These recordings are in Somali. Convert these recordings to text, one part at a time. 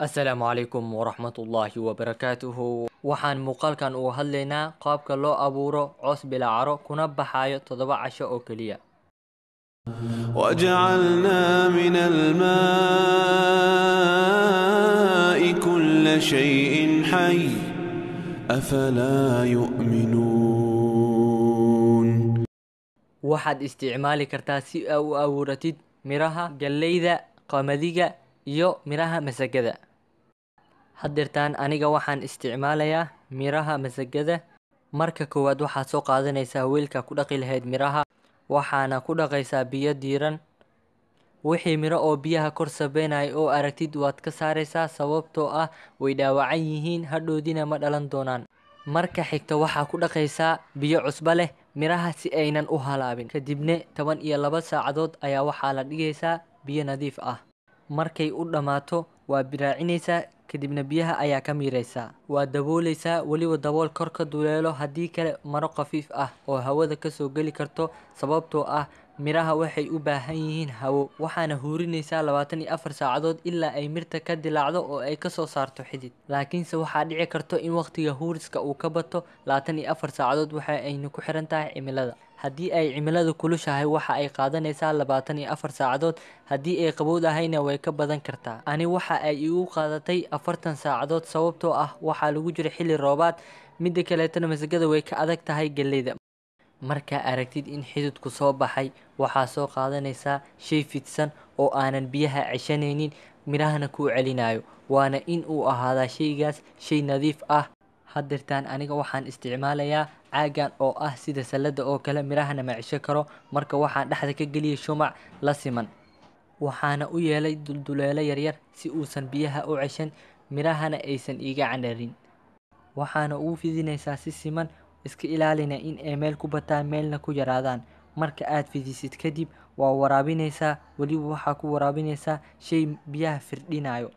السلام عليكم ورحمة الله وبركاته. وحان مقال كان اوهلينا قابك لو أبورو عوث بلا عرو كنب بحايا تضبع عشاءو كليا وجعلنا من الماء كل شيء حي. أفلا يؤمنون؟ وحد استعمال كرتاسي أو أورتيد مراها جليدة قامديقة يو مراها مسجدة. Haddeertaan aniga waxaan isticmaalayaa miraha masagada. Marka koowaad waxaad soo qaadanaysaa weelka ku dhaqi lahayd miraha waxaana ku dhaqaysaa biyo diiran wixii miro oo biyaha kor sabeynaya oo aragtid waad ka saaraysaa sababtoo ah way dhaawacan yihiin hadhoodina ma dhalan doonaan. Marka xigta waxaa ku dhaqaysaa biyo cusbo leh miraha si aynan u halaabin. Kadibna toban iyo laba saacadood ayaa waxaa la dhigaysaa biyo nadiif ah markay u dhammaato waa biraacinaysaa kadibna biyaha ayaa ka miiraysaa waa daboolaysaa weliba dabool kor ka duleelo haddii kale maro khafiif ah oo hawada ka soo geli karto sababtoo ah miraha waxay u baahan yihiin hawo waxaana huurinaysaa labaatan iyo afar saacadood ilaa ay mirta ka dilaacdo oo ay ka soo saarto xidid. Laakiinse waxaa dhici karto in waqtiga huuriska uu ka bato labaatan iyo afar saacadood waxa ayna ku xiran tahay cimilada haddii ay cimiladu kulushahay waxa ay qaadanaysaa labaatan iyo afar saacadood. Haddii ay qabowdahayna way ka badan kartaa. Ani waxa ay igu qaadatay afartan saacadood sababtoo ah waxaa lagu jira xilli roobaad. Midda kaleetana masagada way ka adag tahay galleyda. Markaa aragtid in xididku soo baxay waxaa soo qaadanaysaa shay fidsan oo aanan biyaha ceshanaynin midhahana kuu celinayo waana in uu ahaadaa shaygaas shay nadiif ah. Haddeertaan aniga waxaan isticmaalayaa caagan oo ah sida salada oo kale midhahana ma cesho karo. Marka waxaan dhexda ka geliyay shumac la siman. Waxaana u yeelay dulduleelo yaryar si uusan biyaha u ceshan midhahana aysan iiga candharin waxaana ugu fidinaysaa si siman iska ilaalina in ay meel ku bataan meelna ku yaraadaan. Marka aad fidisid kadib waa waraabinaysaa. Weliba waxaa ku waraabinaysaa shay biyaha firdhinayo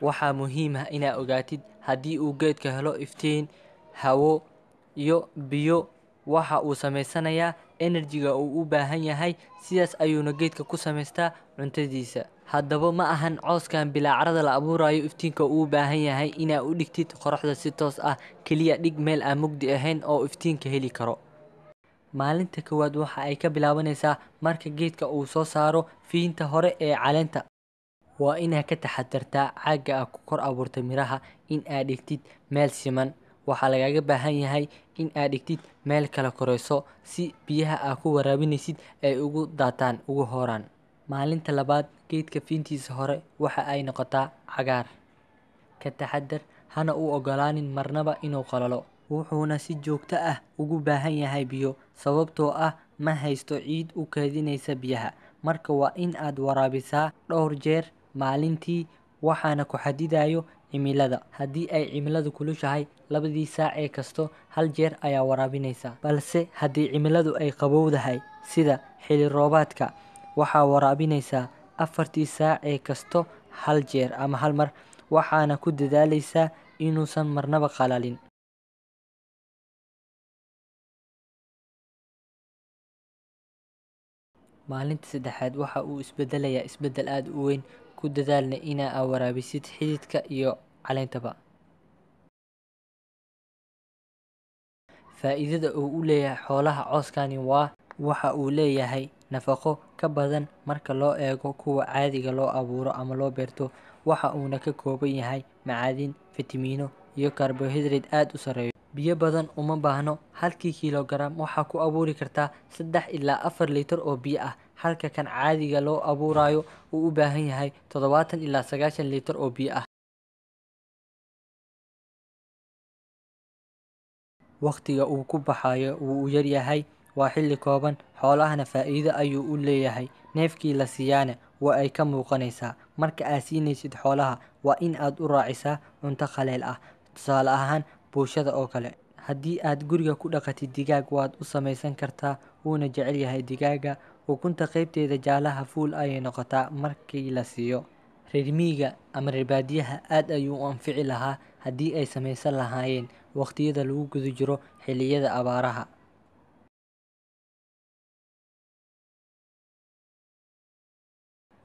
waxaa muhiim ah inaa ogaatid haddii uu geedka helo iftiin hawo iyo biyo. Waxa uu samaysanayaa enerjiga uu u baahan yahay sidaas ayuuna geedka ku samaystaa cuntadiisa. Haddaba ma ahan cooskan bilaacarada la abuurayo iftiinka uu baahan yahay inaa u dhigtid qoraxda si toos ah keliya dhig meel aan mugdi ahayn oo iftiinka heli karo. Maalinta koowaad waxa ay ka bilaabanaysaa marka geedka uu soo saaro fiinta hore ee caleenta waa inaa ka taxadartaa caagga ah ku kor abuurtay miraha in aad dhigtid meel siman. Waxaa lagaaga baahan yahay in aad dhigtid meel kala korayso si biyaha aa ku waraabinaysid ay ugu daataan ugu horaan maalinta labaad geedka fiintiisa hore waxa ay noqotaa cagaar. Ka taxadar hana u ogolaanin marnaba inuu qalalo. Wuxuuna si joogto ah ugu baahan yahay biyo sababtoo ah ma haysto ciid u keedinaysa biyaha. Marka waa in aad waraabisaa dhowr jeer maalintii waxaana ku xadidayo cimilada. Haddii ay cimiladu kulushahay labadii saac ee kasto hal jeer ayaa waraabinaysaa balse haddii cimiladu ay qabowdahay sida xili roobaadka waxaa waraabinaysaa afartii saac ee kasto hal jeer ama hal mar waxaana ku dadaalaysaa inuusan marnaba qalalin. Maalinta saddexaad waxa uu isbedelayaa isbeddel aada u weyn ku dadaalna inaa aa waraabisid xididka iyo caleentaba faa-iidada uu u leeyahay xoolaha cooskani waa waxa uu leeyahay nafaqo ka badan marka loo eego kuwa caadiga loo abuuro ama loo beerto. Waxa uuna ka kooban yahay macaadin fitamiino iyo karbohaydrate aada u sareeyo biyo badan uma baahno halkii kilogaram waxaa ku abuuri kartaa saddex ilaa afar litir oo biyo ah halka kan caadiga loo abuurayo uu u baahan yahay toddobaatan ilaa sagaashan litir oo biyo ah. Waqtiga uu ku baxayo wuu yaryahay waa xilli kooban. Xoolahana faa-iido ayuu u leeyahay. Neefkii la siiyaana waa ay ka muuqanaysaa. Marka aad siinaysid xoolaha waa in aad u raacisaa cunto khaleel ah. Tusaale ahaan buushada oo kale haddii aad guriga ku dhaqatid digaag waad u samaysan kartaa wuuna jecel yahay digaaga ukunta qaybteeda jaalaha fuul ayay noqotaa markii la siiyo. Reer miyiga ama reer baadiyaha aad ayuu u anfici lahaa haddii ay samaysan lahaayeen waqtiyada lagu guda jiro xilliyada abaaraha.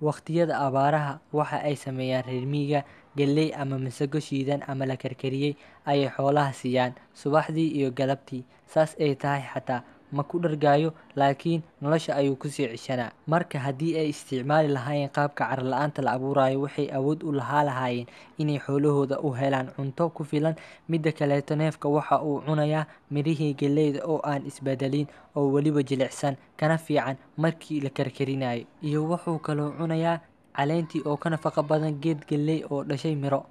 Waqtiyada abaaraha waxa ay sameeyaan reer miyiga galley ama masago shiidan ama la karkariyey ayay xoolaha siiyaan subaxdii iyo galabtii saas ay tahay xataa ma ku dhargaayo laakiin nolosha ayuu ku sii cishanaa marka haddii ay isticmaali lahaayeen qaabka cara la'aanta la abuurayo waxay awood u lahaa lahaayeen inay xoolahooda u helaan cunto ku filan. Midda kaleeto neefka waxa uu cunayaa mirihii galleyda oo aan isbedelin oo weliba jilicsan kana fiican markii la karkarinayo. Iyo wuxuu kaloo cunayaa caleentii oo ka nafaqo badan geed galley oo dhashay miro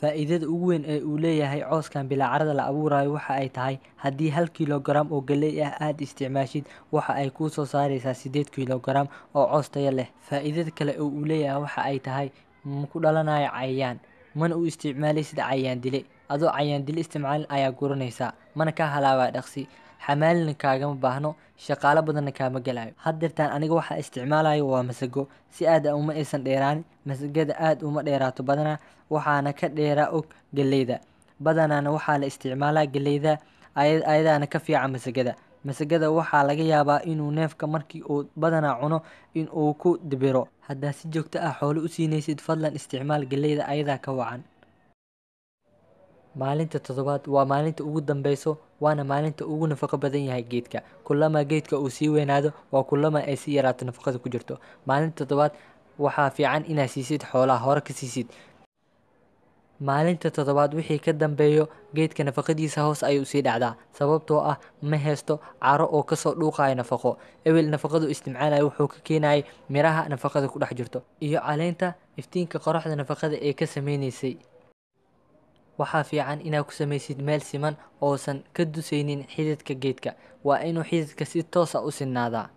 faa'iidada ugu weyn ee uu leeyahay cooskan bilaacarada la abuurayo waxa ay tahay haddii hal kilogaram oo galley ah aada isticmaashid waxa ay kuu soo saareysaa siddeed kilogaram oo coos tayo leh. Faa'iidada kale oo uu leeyahay waxa ay tahay ma ku dhalanayo cayayaan mana u isticmaalay sida cayayaan dile adoo cayayaan dile isticmaalin ayaa guranaysaa mana kaa halaabaa dhaqsi. Xamaalina kaagama baahno. Shaqaalo badanna kaama galayo haddeertaan aniga waxaa isticmaalayo waa masago. Si aada uma aysan dheeraanin masagada aada uma dheeraato badanaa. Waxaana ka dheeraa og galleyda. Badanaana waxaa la isticmaalaa galleyda ayadaana ka fiican masagada. Masagada waxaa laga yaabaa inuu neefka markii uu badanaa cuno in uu ku dibiro. Haddaa si joogto ah xoolo u siinaysid fadlan isticmaal galleyda ayadaa ka wacan maalinta toddobaad waa maalinta ugu dambeyso waana maalinta ugu nafaqo badan yahay geedka. Kulama geedka uu sii weynaado waa kulama ay sii yaraato nafaqada ku jirto. Maalinta toddobaad waxaa fiican inaad siisid xoolaha hore ka siisid. Maalinta toddobaad wixii ka dambeeyo geedka nafaqadiisa hoos ayay u sii dhacdaa sababtoo ah ma haysto caro oo ka soo dhuuqayo nafaqo. Ebel nafaqadu isticmaalayo wuxuu ka keenayay miraha nafaqada ku dhex jirto iyo caleenta iftiinka qoraxda nafaqada ee ka sameynaysay waxaa fiican inaad ku samaysid meel siman oosan ka dusaynin xididka geedka. Waa inuu xididka si toosa u sinaadaa